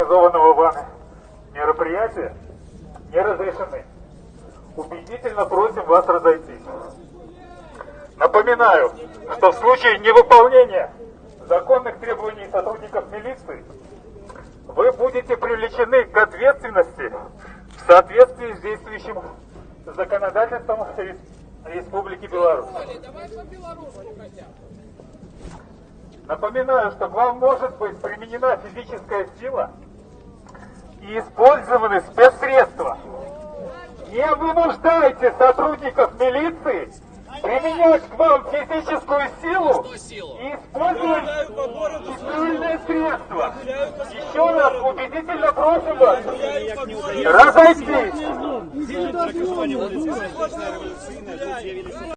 организованного вами мероприятия не разрешены. Убедительно просим вас разойтись. Напоминаю, что в случае невыполнения законных требований сотрудников милиции вы будете привлечены к ответственности в соответствии с действующим законодательством Республики Беларусь. Напоминаю, что к вам может быть применена физическая сила и использованы спецсредства. Не вынуждайте сотрудников милиции применять к вам физическую силу и использовать специальные средства. Еще раз убедительно просим вас разойтись.